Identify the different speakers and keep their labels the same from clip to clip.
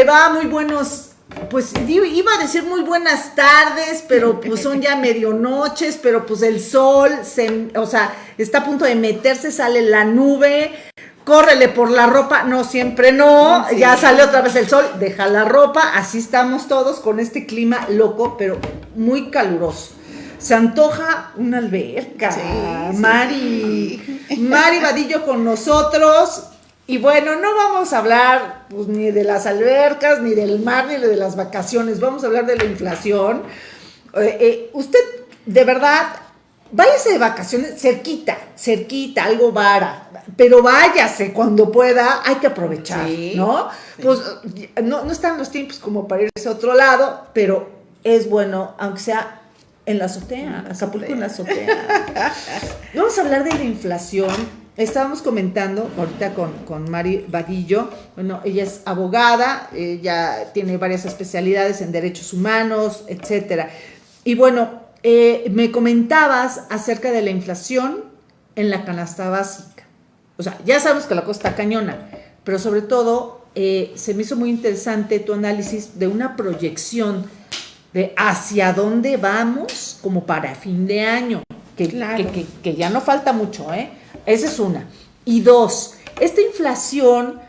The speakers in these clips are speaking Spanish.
Speaker 1: le va? Muy buenos, pues iba a decir muy buenas tardes, pero pues son ya medianoches, pero pues el sol, se, o sea, está a punto de meterse, sale la nube, córrele por la ropa, no, siempre no, ya sale otra vez el sol, deja la ropa, así estamos todos con este clima loco, pero muy caluroso. Se antoja una alberca. Mari, Mari Vadillo con nosotros. Y bueno, no vamos a hablar pues, ni de las albercas, ni del mar, ni de las vacaciones. Vamos a hablar de la inflación. Eh, eh, usted, de verdad, váyase de vacaciones cerquita, cerquita, algo vara. Pero váyase cuando pueda, hay que aprovechar, ¿no? Pues no, no están los tiempos como para irse a otro lado, pero es bueno, aunque sea en la azotea, Acapulco en la azotea. Vamos a hablar de la inflación Estábamos comentando ahorita con, con Mari Vadillo, bueno, ella es abogada, ella tiene varias especialidades en derechos humanos, etcétera. Y bueno, eh, me comentabas acerca de la inflación en la canasta básica. O sea, ya sabemos que la cosa está cañona, pero sobre todo eh, se me hizo muy interesante tu análisis de una proyección de hacia dónde vamos como para fin de año, que, que, que ya no falta mucho, ¿eh? Esa es una. Y dos, esta inflación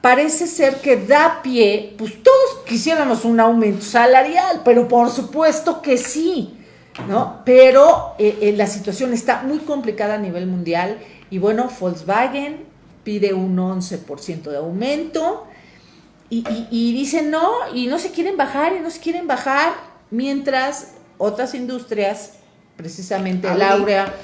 Speaker 1: parece ser que da pie, pues todos quisiéramos un aumento salarial, pero por supuesto que sí, ¿no? Pero eh, eh, la situación está muy complicada a nivel mundial y bueno, Volkswagen pide un 11% de aumento y, y, dicen no, y no se quieren bajar y no se quieren bajar, mientras otras industrias, precisamente Laura,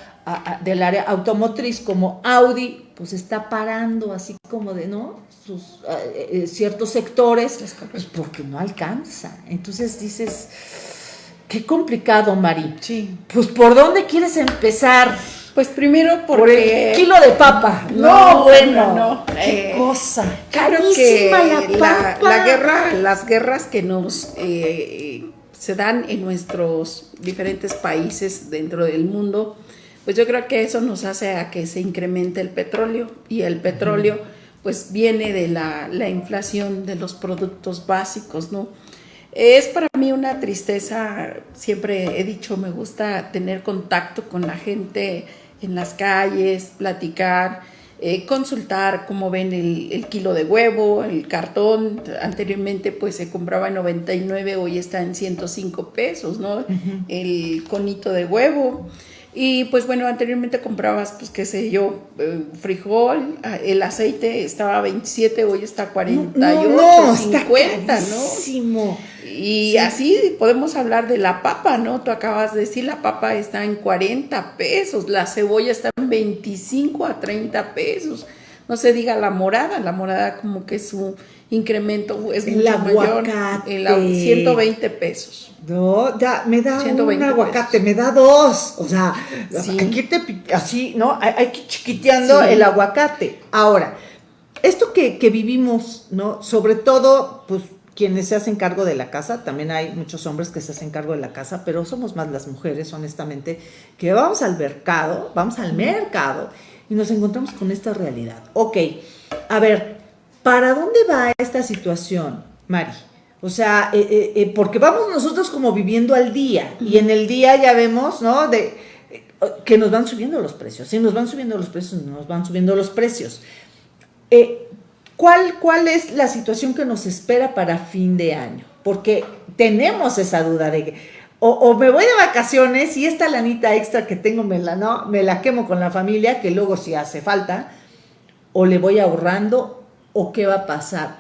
Speaker 1: del área automotriz como Audi, pues está parando así como de, ¿no? Sus eh, eh, ciertos sectores, pues porque no alcanza. Entonces dices, qué complicado, Mari.
Speaker 2: Sí.
Speaker 1: Pues ¿por dónde quieres empezar?
Speaker 2: Pues primero
Speaker 1: por el kilo de papa.
Speaker 2: No, bueno, no.
Speaker 1: Qué eh, cosa.
Speaker 2: Claro que la, la, guerra, las guerras que nos se dan en nuestros diferentes países dentro del mundo, pues yo creo que eso nos hace a que se incremente el petróleo y el petróleo pues viene de la, inflación de los productos básicos, ¿no? Es para mí una tristeza, siempre he dicho, me gusta tener contacto con la gente en las calles, platicar, eh, consultar cómo ven el, el, kilo de huevo, el cartón, anteriormente pues se compraba en 99, hoy está en 105 pesos, ¿no? El conito de huevo. Y pues bueno, anteriormente comprabas, pues qué sé yo, eh, frijol, ah, el aceite estaba a 27, hoy está a 48, no, 50, ¿no? Y así podemos hablar de la papa, ¿no? Tú acabas de decir, la papa está en 40 pesos, la cebolla está en 25 a 30 pesos. No se diga la morada, la morada como que su incremento es mucho mayor, en 120 pesos.
Speaker 1: No, ya, me da un aguacate, me da dos. O sea, aquí te, así, ¿no? Hay, que chiquiteando el aguacate. Ahora, esto que, que, vivimos, ¿no? Sobre todo, pues, quienes se hacen cargo de la casa, también hay muchos hombres que se hacen cargo de la casa, pero somos más las mujeres, honestamente, que vamos al mercado, vamos al mercado y nos encontramos con esta realidad. Ok, a ver, ¿para dónde va esta situación, Mari? O sea, eh, eh, eh, porque vamos nosotros como viviendo al día y en el día ya vemos, ¿no? De, que nos van subiendo los precios. Si nos van subiendo los precios, nos van subiendo los precios. ¿cuál, ¿Cuál es la situación que nos espera para fin de año? Porque tenemos esa duda de que o, me voy de vacaciones y esta lanita extra que tengo me la, no, me la quemo con la familia, que luego si hace falta, o le voy ahorrando, o qué va a pasar.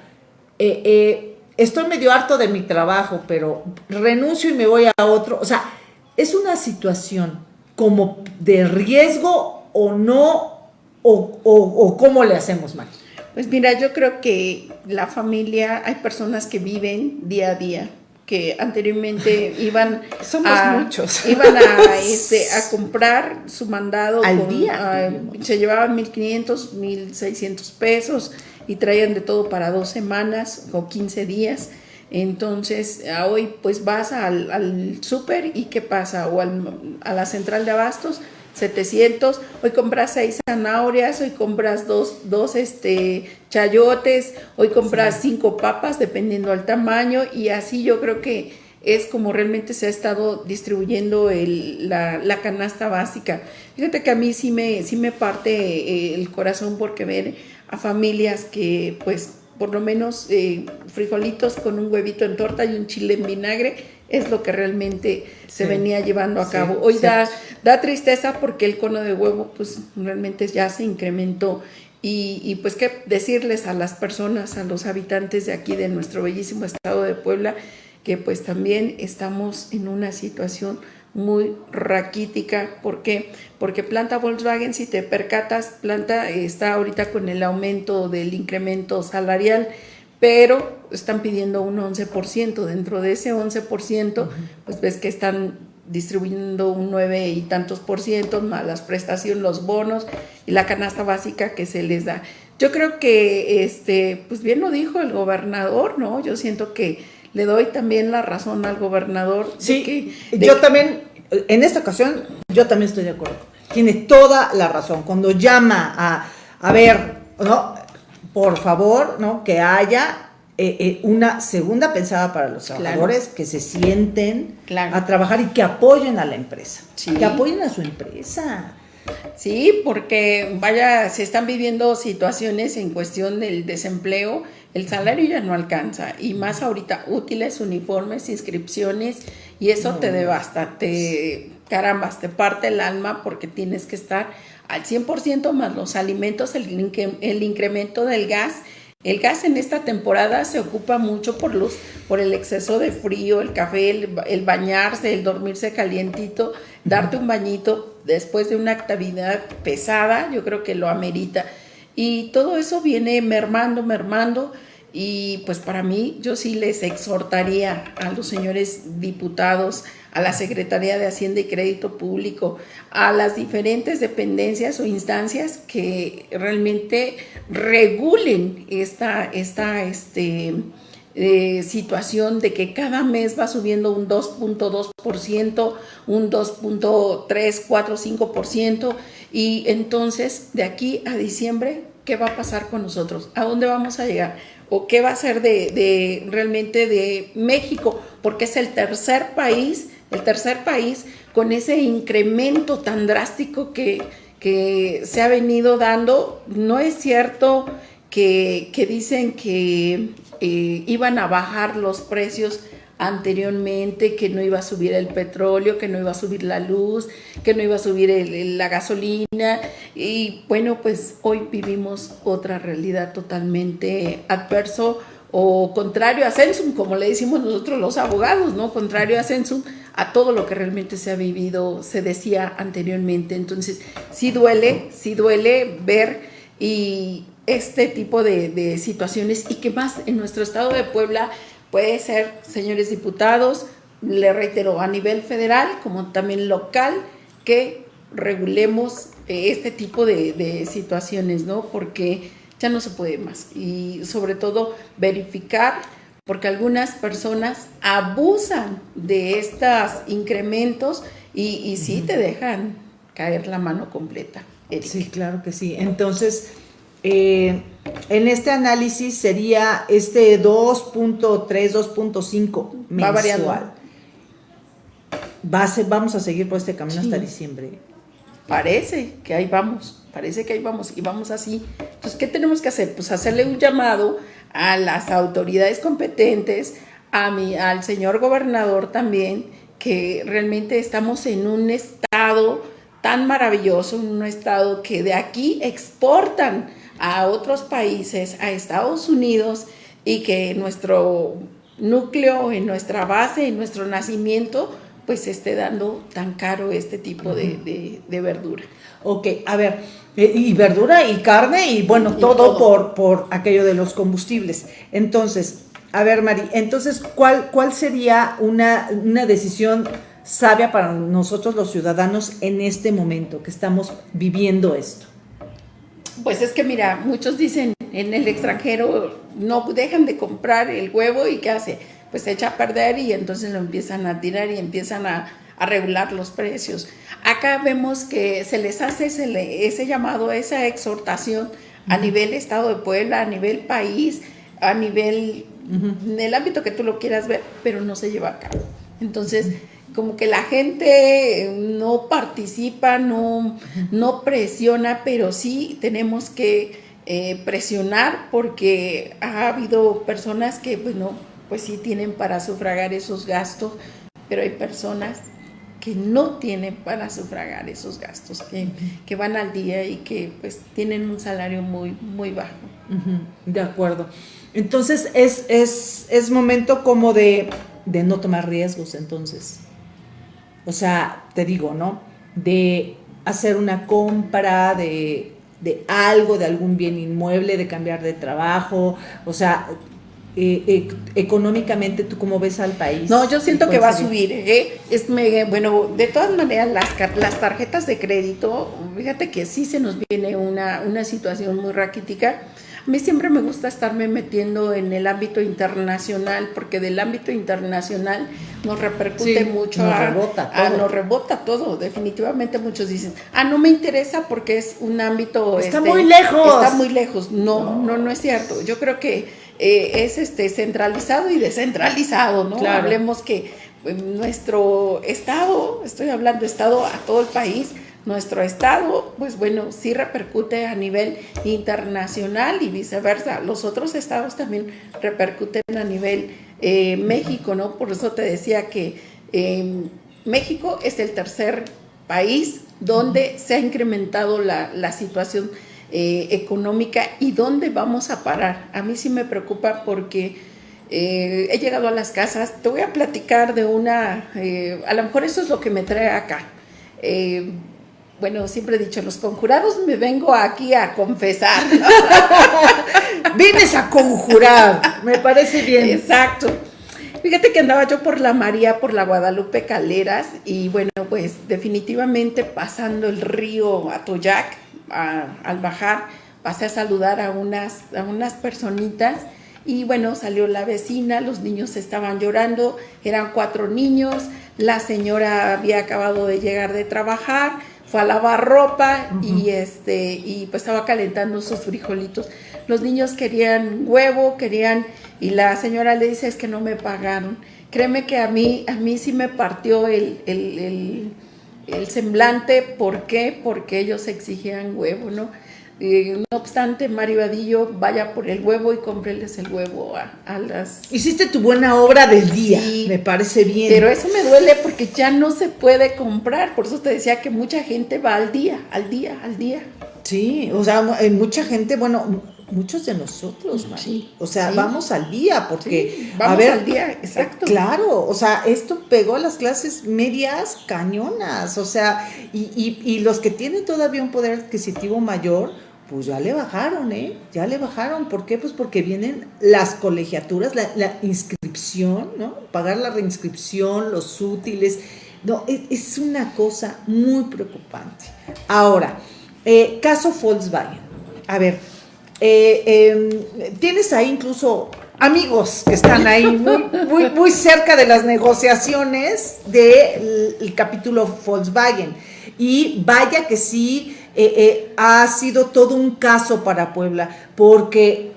Speaker 1: eh, estoy medio harto de mi trabajo, pero renuncio y me voy a otro. O sea, es una situación como de riesgo o no, o, o, cómo le hacemos mal.
Speaker 2: Pues mira, yo creo que la familia, hay personas que viven día a día, que anteriormente iban
Speaker 1: Somos a, muchos.
Speaker 2: iban a, este, a comprar su mandado
Speaker 1: al día.
Speaker 2: se llevaban 1.500, 1.600 pesos y traían de todo para dos semanas o 15 días. Entonces, hoy pues vas al, al súper y ¿qué pasa? O a la central de abastos 700, hoy compras seis zanahorias, hoy compras dos, dos este, chayotes, hoy compras cinco papas, dependiendo del tamaño, y así yo creo que es como realmente se ha estado distribuyendo el, la, la, canasta básica. Fíjate que a mí sí me, sí me parte eh, el corazón porque ver a familias que pues por lo menos eh, frijolitos con un huevito en torta y un chile en vinagre es lo que realmente se venía llevando a cabo. Hoy da, da tristeza porque el cono de huevo pues realmente ya se incrementó. Y, y, pues qué decirles a las personas, a los habitantes de aquí de nuestro bellísimo estado de Puebla, que pues también estamos en una situación muy raquítica. ¿Por qué? Porque planta Volkswagen, si te percatas, planta está ahorita con el aumento del incremento salarial, pero están pidiendo un 11%. Dentro de ese 11%, pues ves que están distribuyendo un 9 y tantos por ciento, más las prestaciones, los bonos y la canasta básica que se les da. Yo creo que, este, pues bien lo dijo el gobernador, ¿no? Yo siento que le doy también la razón al gobernador.
Speaker 1: Sí, yo también, en esta ocasión, yo también estoy de acuerdo. Tiene toda la razón. Cuando llama a, a ver, ¿no? Por favor, ¿no? Que haya eh, eh, una segunda pensada para los trabajadores que se sienten a trabajar y que apoyen a la empresa. Que apoyen a su empresa.
Speaker 2: Sí, porque vaya, se están viviendo situaciones en cuestión del desempleo el salario ya no alcanza y más ahorita útiles, uniformes, inscripciones y eso te devasta, te carambas, te parte el alma porque tienes que estar al 100% más los alimentos, el, el incremento del gas. El gas en esta temporada se ocupa mucho por los, por el exceso de frío, el café, el, bañarse, el dormirse calientito, darte un bañito después de una actividad pesada, yo creo que lo amerita. Y todo eso viene mermando, mermando. Y pues para mí yo sí les exhortaría a los señores diputados, a la Secretaría de Hacienda y Crédito Público, a las diferentes dependencias o instancias que realmente regulen esta, esta este, eh, situación de que cada mes va subiendo un 2.2%, un 2.3, 4, 5%, y entonces de aquí a diciembre, ¿qué va a pasar con nosotros? ¿A dónde vamos a llegar? o qué va a ser de, realmente de México, porque es el tercer país, el tercer país con ese incremento tan drástico que, se ha venido dando. No es cierto que, dicen que eh, iban a bajar los precios anteriormente que no iba a subir el petróleo, que no iba a subir la luz, que no iba a subir la gasolina. Y bueno, pues hoy vivimos otra realidad totalmente adverso o contrario a Sensum, como le decimos nosotros los abogados, ¿no? Contrario a Sensum, a todo lo que realmente se ha vivido, se decía anteriormente. Entonces, sí duele, sí duele ver y este tipo de, de situaciones y que más en nuestro estado de Puebla Puede ser, señores diputados, le reitero, a nivel federal como también local, que regulemos eh, este tipo de, situaciones, ¿no? Porque ya no se puede más. Y sobre todo verificar, porque algunas personas abusan de estos incrementos y, y sí te dejan caer la mano completa.
Speaker 1: Sí, claro que sí. Entonces, eh, en este análisis sería este 2.3, 2.5 mensual. Va a vamos a seguir por este camino hasta diciembre.
Speaker 2: Parece que ahí vamos, parece que ahí vamos y vamos así. Entonces, ¿qué tenemos que hacer? Pues hacerle un llamado a las autoridades competentes, a mi, al señor gobernador también, que realmente estamos en un estado tan maravilloso, en un estado que de aquí exportan a otros países, a Estados Unidos, y que nuestro núcleo, en nuestra base, en nuestro nacimiento, pues esté dando tan caro este tipo de, verdura.
Speaker 1: Ok, a ver, eh, y verdura y carne y bueno, todo, Por, por aquello de los combustibles. Entonces, a ver, Mari, entonces, ¿cuál, cuál sería una, una decisión sabia para nosotros los ciudadanos en este momento que estamos viviendo esto?
Speaker 2: Pues es que mira, muchos dicen en el extranjero no dejan de comprar el huevo y ¿qué hace? Pues se echa a perder y entonces lo empiezan a tirar y empiezan a, a regular los precios. Acá vemos que se les hace ese, ese llamado, esa exhortación a nivel Estado de Puebla, a nivel país, a nivel, en el ámbito que tú lo quieras ver, pero no se lleva a cabo. Entonces, como que la gente no participa, no, no presiona, pero sí tenemos que eh, presionar porque ha habido personas que, bueno, pues sí tienen para sufragar esos gastos, pero hay personas que no tienen para sufragar esos gastos, que, van al día y que pues tienen un salario muy, muy bajo.
Speaker 1: De acuerdo. Entonces es, es, es momento como de, de, no tomar riesgos entonces. O sea, te digo, ¿no? De hacer una compra de, de algo, de algún bien inmueble, de cambiar de trabajo, o sea, eh, eh, económicamente, ¿tú cómo ves al país?
Speaker 2: No, yo siento que va a subir. ¿eh? Es, bueno, de todas maneras, las, las tarjetas de crédito, fíjate que sí se nos viene una, una situación muy raquítica. A mí siempre me gusta estarme metiendo en el ámbito internacional, porque del ámbito internacional nos repercute mucho.
Speaker 1: Nos rebota todo.
Speaker 2: nos rebota todo. Definitivamente muchos dicen, ah, no me interesa porque es un ámbito...
Speaker 1: Está este, muy lejos.
Speaker 2: Está muy lejos. No, no, no, es cierto. Yo creo que eh, es este centralizado y descentralizado, ¿no? Hablemos que pues, nuestro estado, estoy hablando estado a todo el país, nuestro estado, pues bueno, sí repercute a nivel internacional y viceversa. Los otros estados también repercuten a nivel eh, México, ¿no? Por eso te decía que em, México es el tercer país donde se ha incrementado la, la situación eh, económica y dónde vamos a parar. A mí sí me preocupa porque eh, he llegado a las casas, te voy a platicar de una, a lo mejor eso es lo que me trae acá bueno, siempre he dicho, los conjurados me vengo aquí a confesar.
Speaker 1: Vienes a conjurar, me parece bien.
Speaker 2: Exacto. Fíjate que andaba yo por la María, por la Guadalupe Caleras, y bueno, pues definitivamente pasando el río Atoyac, al bajar, pasé a saludar a unas, a unas personitas, y bueno, salió la vecina, los niños estaban llorando, eran cuatro niños, la señora había acabado de llegar de trabajar, fue a lavar ropa y este y pues estaba calentando sus frijolitos. Los niños querían huevo, querían y la señora le dice es que no me pagaron. Créeme que a mí a mí sí me partió el, el, el semblante, ¿por qué? Porque ellos exigían huevo, ¿no? No obstante, Mario Vadillo vaya por el huevo y cómpreles el huevo a, las...
Speaker 1: Hiciste tu buena obra del día, me parece bien.
Speaker 2: Pero eso me duele porque ya no se puede comprar, por eso te decía que mucha gente va al día, al día, al día.
Speaker 1: Sí, o sea, mucha gente, bueno, muchos de nosotros, sí, o sea, vamos al día, porque,
Speaker 2: vamos a ver, al día, exacto.
Speaker 1: Claro, o sea, esto pegó a las clases medias cañonas, o sea, y, y, y los que tienen todavía un poder adquisitivo mayor, pues ya le bajaron, ¿eh? Ya le bajaron. ¿Por qué? Pues porque vienen las colegiaturas, la, inscripción, ¿no? Pagar la reinscripción, los útiles. No, es, una cosa muy preocupante. Ahora, eh, caso Volkswagen. A ver, eh, em, tienes ahí incluso amigos que están ahí muy, muy, muy cerca de las negociaciones del capítulo Volkswagen. Y vaya que sí eh, eh, ha sido todo un caso para Puebla, porque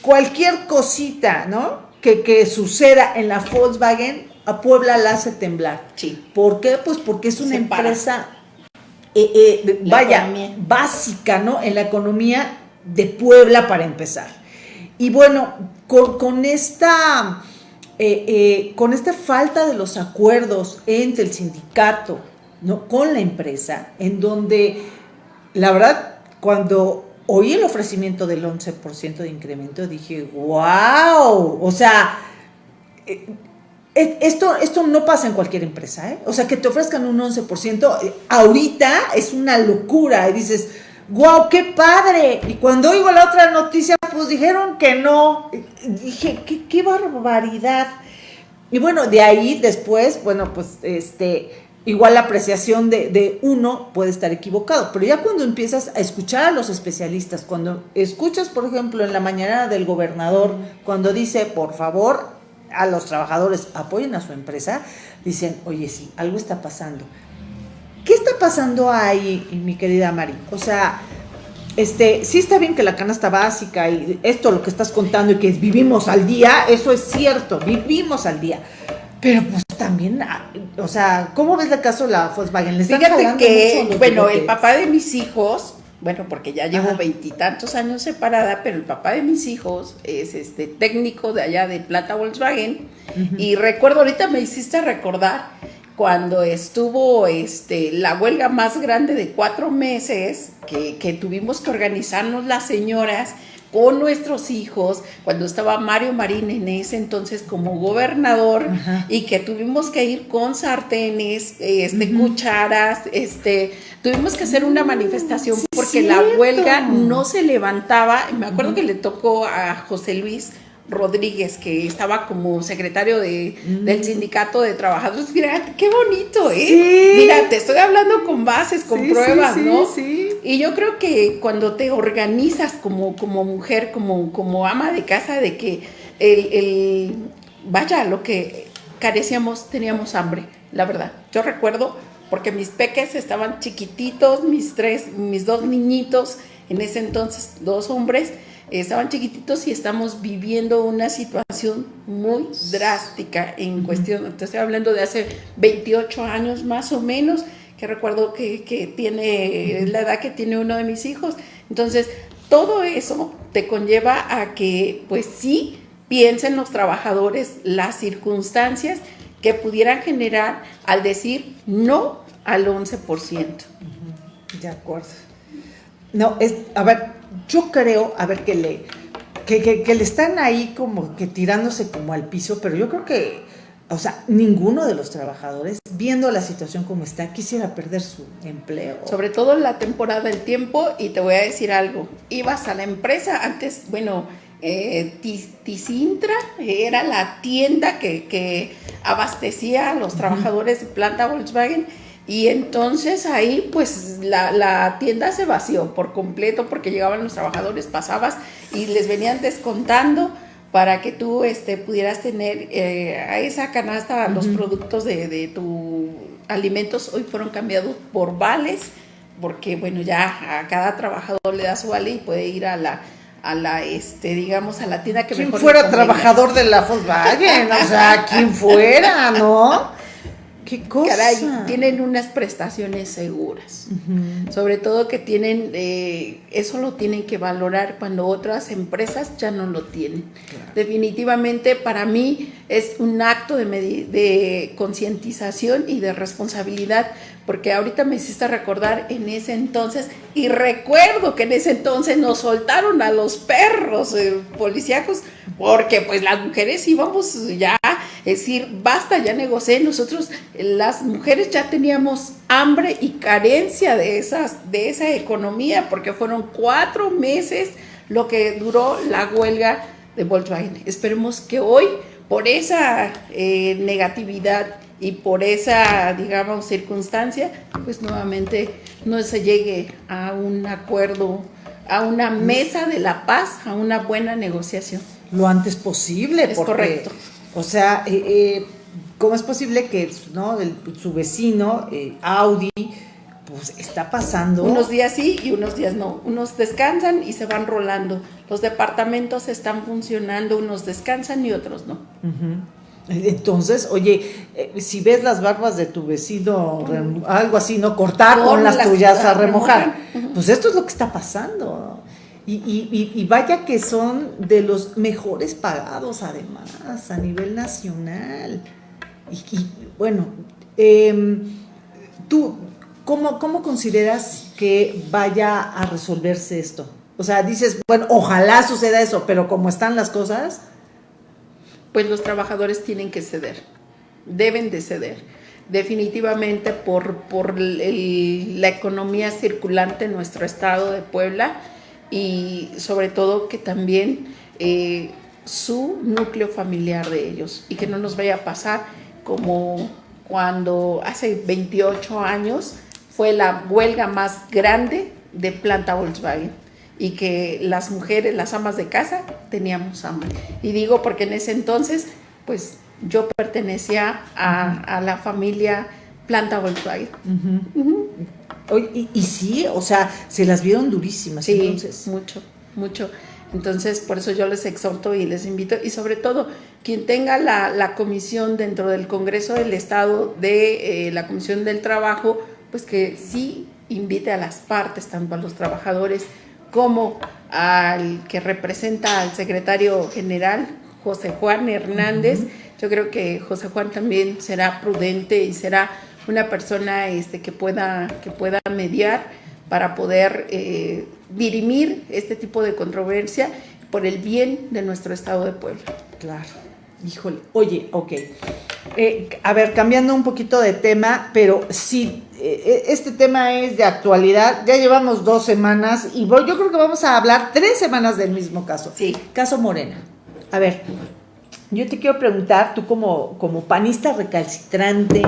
Speaker 1: cualquier cosita, ¿no? Que, suceda en la Volkswagen, a Puebla la hace temblar.
Speaker 2: Sí.
Speaker 1: ¿Por qué? Pues porque es una empresa, eh, vaya, básica, ¿no? En la economía de Puebla para empezar. Y bueno, con, esta... con esta falta de los acuerdos entre el sindicato ¿no? con la empresa, en donde la verdad, cuando oí el ofrecimiento del 11% de incremento, dije, wow, o sea, eh, eh, esto, esto no pasa en cualquier empresa, ¿eh? O sea, que te ofrezcan un 11%, eh, ahorita es una locura, y dices, wow, qué padre. Y cuando oigo la otra noticia, pues dijeron que no. Dije, qué, qué barbaridad. Y bueno, de ahí después, bueno, pues este igual la apreciación de, uno puede estar equivocado, pero ya cuando empiezas a escuchar a los especialistas, cuando escuchas, por ejemplo, en la mañana del gobernador, cuando dice, por favor, a los trabajadores, apoyen a su empresa, dicen, oye, sí, algo está pasando. ¿Qué está pasando ahí, mi querida Mari? O sea, este, sí está bien que la canasta básica y esto lo que estás contando y que vivimos al día, eso es cierto, vivimos al día. Pero pues también, ah, o sea, ¿cómo ves el caso de la Volkswagen?
Speaker 2: ¿Le Fíjate que, bueno, el papá de mis hijos, bueno, porque ya llevo veintitantos años separada, pero el papá de mis hijos es este técnico de allá de Plata Volkswagen. Y recuerdo, ahorita me hiciste recordar cuando estuvo este, la huelga más grande de cuatro meses, que, que tuvimos que organizarnos las señoras con nuestros hijos, cuando estaba Mario Marín en ese entonces como gobernador y que tuvimos que ir con sartenes, este, cucharas, este, tuvimos que hacer una manifestación porque la huelga no se levantaba. Me acuerdo que le tocó a José Luis Rodríguez, que estaba como secretario de, del mm. sindicato de trabajadores. Mira, qué bonito, ¿eh? Mira, te estoy hablando con bases, con pruebas, ¿no? Y yo creo que cuando te organizas como, como mujer, como, como ama de casa, de que el, el, vaya, lo que carecíamos, teníamos hambre, la verdad. Yo recuerdo, porque mis peques estaban chiquititos, mis tres, mis dos niñitos, en ese entonces, dos hombres, estaban chiquititos y estamos viviendo una situación muy drástica en cuestión, te estoy hablando de hace 28 años más o menos, que recuerdo que, que tiene la edad que tiene uno de mis hijos. Entonces, todo eso te conlleva a que, pues sí, piensen los trabajadores las circunstancias que pudieran generar al decir no al 11%.
Speaker 1: De acuerdo. No, es, a ver, yo creo, a ver, que le, que, le están ahí como que tirándose como al piso, pero yo creo que, o sea, ninguno de los trabajadores, viendo la situación como está, quisiera perder su empleo.
Speaker 2: Sobre todo en la temporada del tiempo, y te voy a decir algo, ibas a la empresa, antes, bueno, eh, Ticintra era la tienda que, que abastecía a los trabajadores de planta Volkswagen y entonces ahí pues la, tienda se vació por completo porque llegaban los trabajadores, pasabas y les venían descontando para que tú este, pudieras tener eh, a esa canasta los productos de, de tu alimentos. Hoy fueron cambiados por vales porque bueno ya a cada trabajador le da su vale y puede ir a la a la este digamos a la tienda que
Speaker 1: quien fuera trabajador de la Volkswagen o sea quien fuera no
Speaker 2: ¿Qué cosa? Caray, tienen unas prestaciones seguras. Sobre todo que tienen, eh, eso lo tienen que valorar cuando otras empresas ya no lo tienen. Definitivamente para mí es un acto de, de concientización y de responsabilidad, porque ahorita me hiciste recordar en ese entonces, y recuerdo que en ese entonces nos soltaron a los perros eh, policíacos, porque pues las mujeres íbamos ya es decir, basta, ya negocié. Nosotros, las mujeres, ya teníamos hambre y carencia de, esas, de esa economía, porque fueron cuatro meses lo que duró la huelga de Volkswagen. Esperemos que hoy, por esa eh, negatividad y por esa, digamos, circunstancia, pues nuevamente no se llegue a un acuerdo, a una mesa de la paz, a una buena negociación.
Speaker 1: Lo antes posible.
Speaker 2: Es correcto.
Speaker 1: O sea, eh, eh, ¿cómo es posible que ¿no? su vecino, eh, Audi, pues está pasando?
Speaker 2: Unos días sí y unos días no. Unos descansan y se van rolando. Los departamentos están funcionando, unos descansan y otros no.
Speaker 1: Entonces, oye, si ves las barbas de tu vecino, algo así, ¿no? Cortar con las, tuyas a remojar. Pues esto es lo que está pasando. Y, vaya que son de los mejores pagados además a nivel nacional. Y, bueno, em, tú, ¿cómo, ¿cómo consideras que vaya a resolverse esto? O sea, dices, bueno, ojalá suceda eso, pero como están las cosas...
Speaker 2: Pues los trabajadores tienen que ceder, deben de ceder definitivamente por, por la economía circulante en nuestro estado de Puebla y sobre todo que también eh, su núcleo familiar de ellos y que no nos vaya a pasar como cuando hace 28 años fue la huelga más grande de planta Volkswagen y que las mujeres, las amas de casa, teníamos hambre. Y digo porque en ese entonces, pues yo pertenecía a, la familia Planta Volkswagen.
Speaker 1: Y, y, sí, o sea, se las vieron durísimas.
Speaker 2: Sí, entonces. mucho, mucho. Entonces, por eso yo les exhorto y les invito, y sobre todo, quien tenga la, comisión dentro del Congreso del Estado de eh, la Comisión del Trabajo, pues que sí invite a las partes, tanto a los trabajadores como al que representa al secretario general, José Juan Hernández. Yo creo que José Juan también será prudente y será una persona este, que, pueda, que pueda mediar para poder eh, dirimir este tipo de controversia por el bien de nuestro Estado de Puebla.
Speaker 1: Claro. Híjole, oye, ok. Eh, a ver, cambiando un poquito de tema, pero sí, eh, este tema es de actualidad. Ya llevamos dos semanas y yo creo que vamos a hablar tres semanas del mismo caso.
Speaker 2: Sí.
Speaker 1: Caso Morena. A ver, yo te quiero preguntar, tú como, como panista recalcitrante,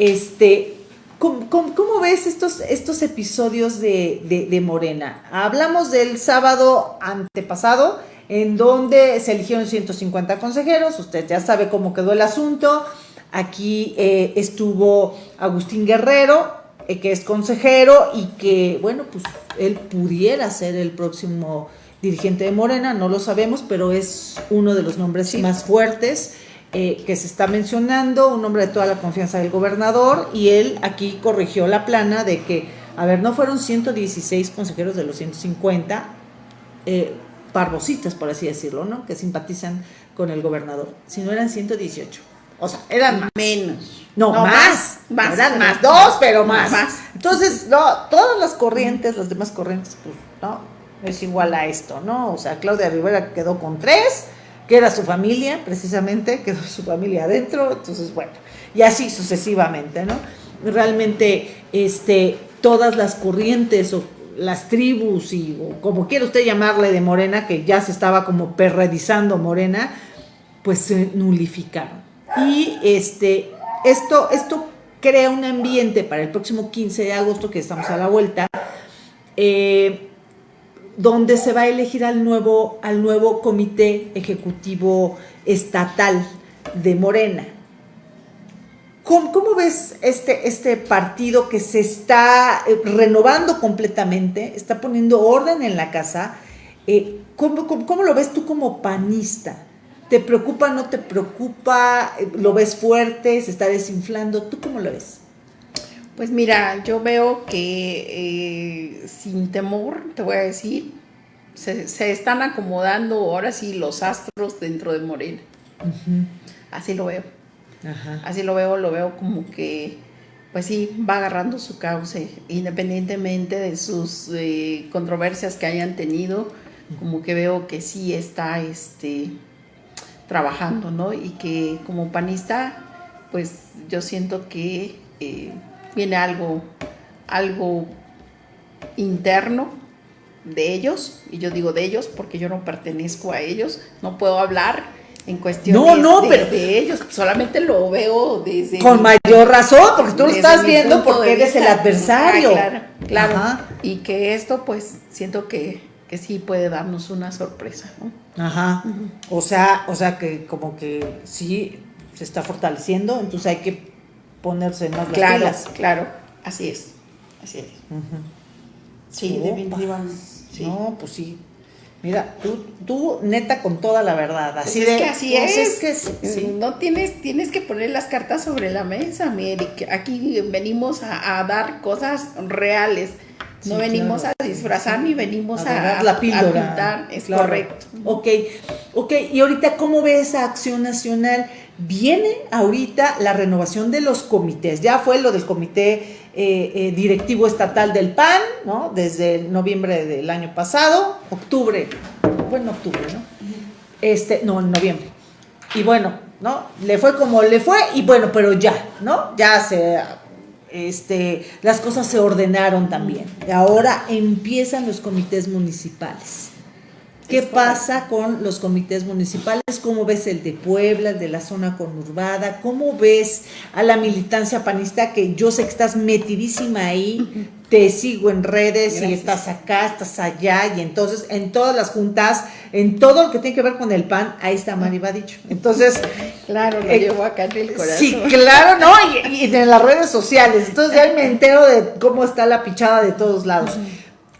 Speaker 1: este, ¿Cómo, ves estos, estos episodios de, Morena? Hablamos del sábado antepasado, en donde se eligieron 150 consejeros, usted ya sabe cómo quedó el asunto. Aquí eh, estuvo Agustín Guerrero, eh, que es consejero y que, bueno, pues él pudiera ser el próximo dirigente de Morena, no lo sabemos, pero es uno de los nombres más fuertes. Eh, que se está mencionando, un hombre de toda la confianza del gobernador, y él aquí corrigió la plana de que, a ver, no fueron 116 consejeros de los 150, eh, parvositas, por así decirlo, ¿no? Que simpatizan con el gobernador, sino eran 118. O sea, eran más.
Speaker 2: Menos.
Speaker 1: No, más. Más. Eran más. Dos, pero más. más. Entonces, no, todas las corrientes, las demás corrientes, pues, no, es igual a esto, ¿no? O sea, Claudia Rivera quedó con tres, que era su familia, precisamente, quedó su familia adentro, entonces bueno, y así sucesivamente, ¿no? Realmente, este, todas las corrientes o las tribus y como quiera usted llamarle de Morena, que ya se estaba como perredizando Morena, pues se nulificaron. Y este, esto, esto crea un ambiente para el próximo 15 de agosto, que estamos a la vuelta, eh, donde se va a elegir al nuevo, al nuevo comité ejecutivo estatal de Morena. ¿Cómo, ves este, este partido que se está eh, renovando completamente, está poniendo orden en la casa? Eh, ¿cómo, cómo, lo ves tú como panista? ¿Te preocupa, no te preocupa? ¿Lo ves fuerte? ¿Se está desinflando? ¿Tú cómo lo ves?
Speaker 2: Pues mira, yo veo que eh, sin temor, te voy a decir, se, están acomodando ahora sí los astros dentro de Morena. Así lo veo. Así lo veo, lo veo como que, pues sí, va agarrando su cauce, independientemente de sus eh, controversias que hayan tenido, como que veo que sí está este, trabajando, ¿no? Y que como panista, pues yo siento que eh, viene algo, algo interno de ellos, y yo digo de ellos porque yo no pertenezco a ellos, no puedo hablar en cuestión de, ellos, solamente lo veo desde...
Speaker 1: Con mayor razón, porque tú lo estás viendo porque eres el adversario.
Speaker 2: claro, claro. Y que esto pues siento que, que, sí puede darnos una sorpresa,
Speaker 1: Ajá. O sea, o sea que como que sí se está fortaleciendo, entonces hay que ponerse más
Speaker 2: claro, las Claro, así es, así es. Sí, definitivamente.
Speaker 1: No, pues sí. Mira, tú, tú neta con toda la verdad.
Speaker 2: Pues así es que así pues es. que sí. No tienes, tienes que poner las cartas sobre la mesa, mi Aquí venimos a, dar cosas reales. No venimos a disfrazar ni venimos a,
Speaker 1: a, la píldora.
Speaker 2: es correcto.
Speaker 1: Ok, ok. Y ahorita, ¿cómo ve esa acción nacional? Viene ahorita la renovación de los comités. Ya fue lo del comité eh, eh, directivo estatal del PAN, ¿no? Desde noviembre del año pasado, octubre, bueno, octubre, ¿no? Este, no, en noviembre. Y bueno, ¿no? Le fue como le fue y bueno, pero ya, ¿no? Ya se, este, las cosas se ordenaron también. Ahora empiezan los comités municipales. ¿Qué pasa con los comités municipales? ¿Cómo ves el de Puebla, el de la zona conurbada? ¿Cómo ves a la militancia panista que yo sé que estás metidísima ahí? Te sigo en redes y estás acá, estás allá y entonces en todas las juntas, en todo lo que tiene que ver con el PAN, ahí está Mari dicho. Entonces,
Speaker 2: claro, lo eh, llevo acá en el corazón.
Speaker 1: Sí, claro, ¿no? Y, en las redes sociales. Entonces ya me entero de cómo está la pichada de todos lados.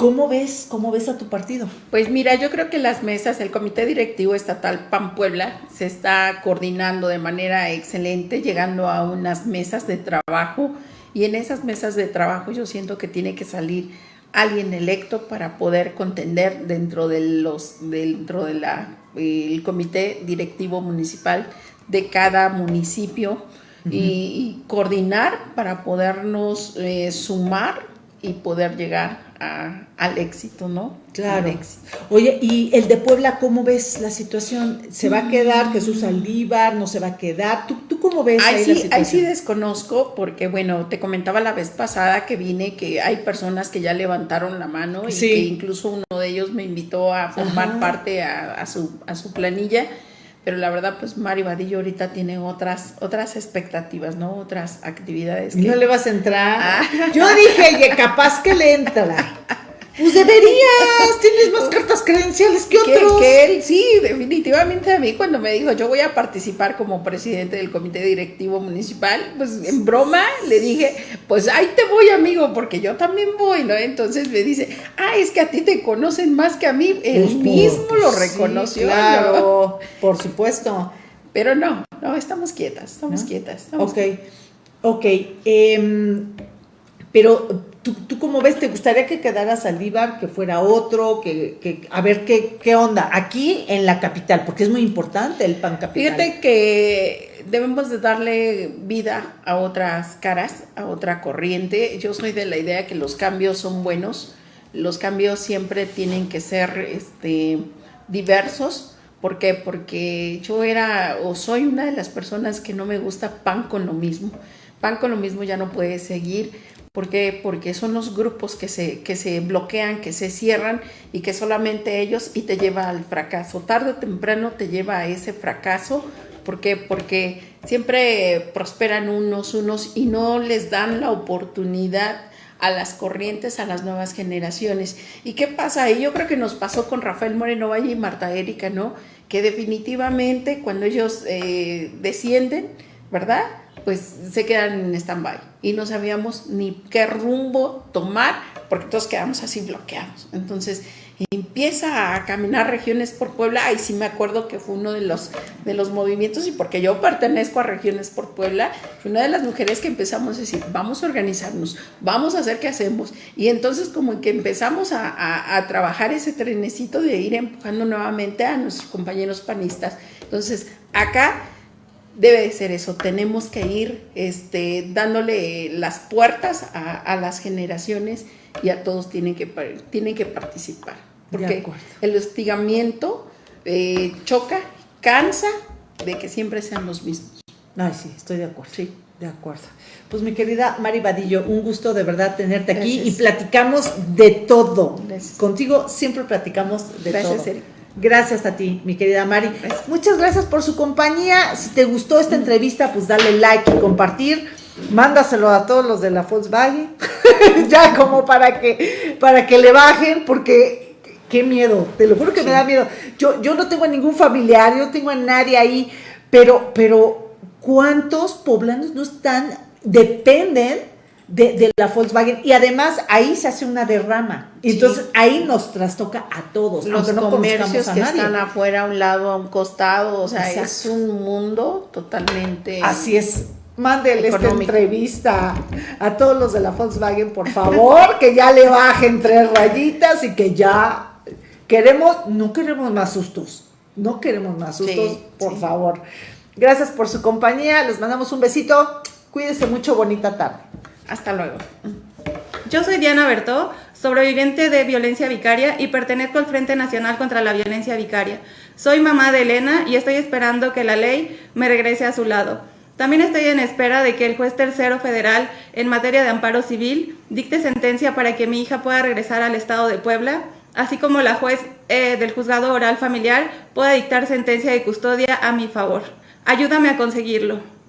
Speaker 1: ¿Cómo ves, cómo ves a tu partido?
Speaker 2: Pues mira, yo creo que las mesas, el Comité Directivo Estatal PAN Puebla se está coordinando de manera excelente, llegando a unas mesas de trabajo y en esas mesas de trabajo yo siento que tiene que salir alguien electo para poder contender dentro de los dentro de la el comité directivo municipal de cada municipio y, coordinar para podernos eh, sumar y poder llegar al éxito, ¿no?
Speaker 1: Claro. Oye, ¿y el de Puebla cómo ves la situación? ¿Se va a quedar mm. Jesús Aldívar? ¿No se va a quedar? ¿Tú, tú cómo ves ahí,
Speaker 2: sí, Ahí sí desconozco porque, bueno, te comentaba la vez pasada que vine que hay personas que ya levantaron la mano y que incluso uno de ellos me invitó a formar parte a, su, a su planilla pero la verdad pues Mari Vadillo ahorita tiene otras otras expectativas, ¿no? Otras actividades.
Speaker 1: Que... ¿No le vas a entrar? Ah. Yo dije, capaz que le entra. Pues deberías, tienes más cartas credenciales que otros.
Speaker 2: Que, él, sí, definitivamente a mí cuando me dijo yo voy a participar como presidente del comité directivo municipal, pues en broma le dije, pues ahí te voy amigo, porque yo también voy, ¿no? Entonces me dice, ah, es que a ti te conocen más que a mí, él pues, mismo lo reconoció.
Speaker 1: claro, por supuesto.
Speaker 2: Pero no, no, estamos quietas, estamos quietas.
Speaker 1: ok, ok. Em, pero ¿Tú, ¿Tú cómo ves? ¿Te gustaría que quedara Saldívar, que fuera otro, que, que a ver qué, qué onda? Aquí en la capital, porque es muy importante el pan capital.
Speaker 2: Fíjate que debemos de darle vida a otras caras, a otra corriente. Yo soy de la idea que los cambios son buenos, los cambios siempre tienen que ser este, diversos. ¿Por qué? Porque yo era o soy una de las personas que no me gusta pan con lo mismo. Pan con lo mismo ya no puede seguir ¿Por qué? Porque son los grupos que se, que se bloquean, que se cierran y que solamente ellos y te lleva al fracaso. Tarde o temprano te lleva a ese fracaso. ¿Por qué? Porque siempre prosperan unos, unos y no les dan la oportunidad a las corrientes, a las nuevas generaciones. ¿Y qué pasa ahí? Yo creo que nos pasó con Rafael Moreno Valle y Marta Erika, ¿no? Que definitivamente cuando ellos eh, descienden, ¿verdad? Pues se quedan en stand-by y no sabíamos ni qué rumbo tomar porque todos quedamos así bloqueados. Entonces empieza a caminar regiones por Puebla, y sí me acuerdo que fue uno de los, de los movimientos y porque yo pertenezco a regiones por Puebla, fue una de las mujeres que empezamos a decir, vamos a organizarnos, vamos a hacer qué hacemos. Y entonces como que empezamos a, a trabajar ese trenecito de ir empujando nuevamente a nuestros compañeros panistas. Entonces acá debe de ser eso, tenemos que ir este, dándole las puertas a, las generaciones y a todos tienen que, tienen que participar. Porque el hostigamiento eh, choca, cansa de que siempre sean los mismos.
Speaker 1: Ay, sí, estoy de acuerdo. Sí. De acuerdo. Pues mi querida Mari Vadillo, un gusto de verdad tenerte aquí y platicamos de todo. Contigo siempre platicamos de todo. Gracias, Gracias a ti, mi querida Mari. Muchas gracias por su compañía. Si te gustó esta entrevista, pues dale like y compartir. Mándaselo a todos los de la Volkswagen. ya como para que, para que le bajen, porque qué miedo, te lo juro que me da miedo. Yo, yo no tengo a ningún familiar, yo no tengo a nadie ahí, pero, pero ¿cuántos poblanos no están, dependen de, la Volkswagen y además ahí se hace una derrama. Entonces ahí nos trastoca a todos.
Speaker 2: Los comercios que están afuera, a un lado, a un costado, o sea, es un mundo totalmente...
Speaker 1: Así es. Mándele esta entrevista a todos los de la Volkswagen, por favor, que ya le bajen tres rayitas y que ya queremos, no queremos más sustos, no queremos más sustos, por favor. Gracias por su compañía, les mandamos un besito, cuídense mucho, bonita tarde.
Speaker 2: Hasta luego.
Speaker 3: Yo soy Diana Bertó, sobreviviente de violencia vicaria y pertenezco al Frente Nacional contra la Violencia Vicaria. Soy mamá de Elena y estoy esperando que la ley me regrese a su lado. También estoy en espera de que el juez tercero federal en materia de amparo civil dicte sentencia para que mi hija pueda regresar al estado de Puebla, así como la juez eh, del juzgado oral familiar pueda dictar sentencia de custodia a mi favor. Ayúdame a conseguirlo.